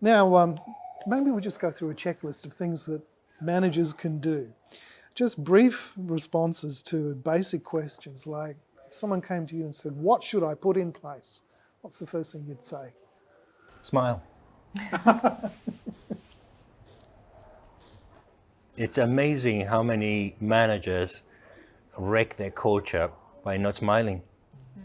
Now, um, maybe we'll just go through a checklist of things that managers can do. Just brief responses to basic questions like if someone came to you and said, what should I put in place? What's the first thing you'd say? Smile. it's amazing how many managers wreck their culture by not smiling.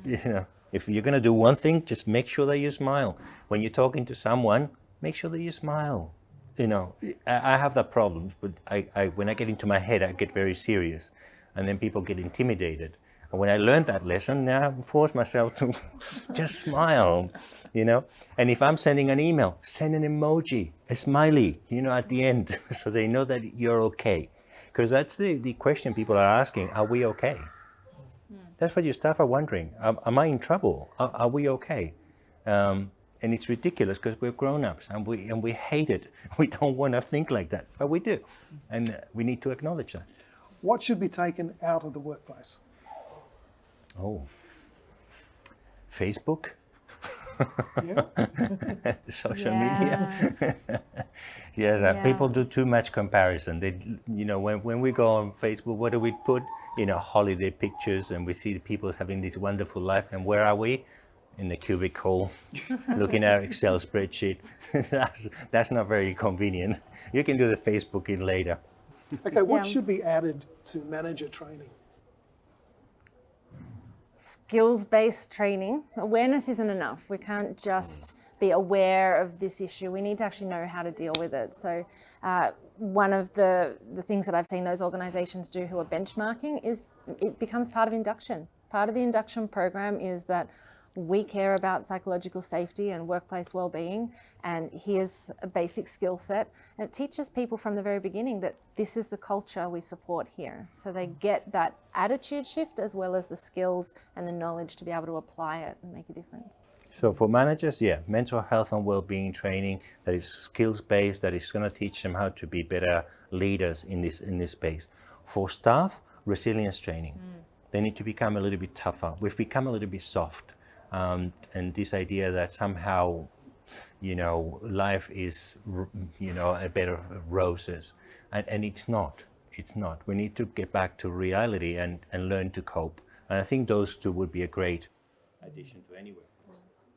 You know, if you're going to do one thing, just make sure that you smile. When you're talking to someone, make sure that you smile. You know, I, I have that problem, but I, I, when I get into my head, I get very serious, and then people get intimidated. And when I learned that lesson, now I force myself to just smile, you know. And if I'm sending an email, send an emoji, a smiley, you know, at the end, so they know that you're okay. Because that's the, the question people are asking, are we okay? That's what your staff are wondering. Am, am I in trouble? Are, are we okay? Um, and it's ridiculous because we're grown-ups and we and we hate it. We don't want to think like that, but we do, and we need to acknowledge that. What should be taken out of the workplace? Oh, Facebook, social Yeah. media. yes, uh, Yeah. people do too much comparison. They, you know, when when we go on Facebook, what do we put? You know, holiday pictures, and we see the people having this wonderful life, and where are we? In the cubicle looking at Excel spreadsheet. that's, that's not very convenient. You can do the Facebooking later. Okay, what Yeah. should be added to manager training? skills-based training. Awareness isn't enough. We can't just be aware of this issue. We need to actually know how to deal with it. So uh, one of the, the things that I've seen those organizations do who are benchmarking is it becomes part of induction. Part of the induction program is that we care about psychological safety and workplace well-being and here's a basic skill set and it teaches people from the very beginning that this is the culture we support here so they get that attitude shift as well as the skills and the knowledge to be able to apply it and make a difference So for managers, yeah, mental health and well-being training that is skills-based, that is going to teach them how to be better leaders in this in this space. For staff, resilience training. Mm. They need to become a little bit tougher. We've become a little bit soft. Um, and this idea that somehow, you know, life is, you know, a bed of roses. And, and it's not. It's not. We need to get back to reality and, and learn to cope. And I think those two would be a great addition to anywhere.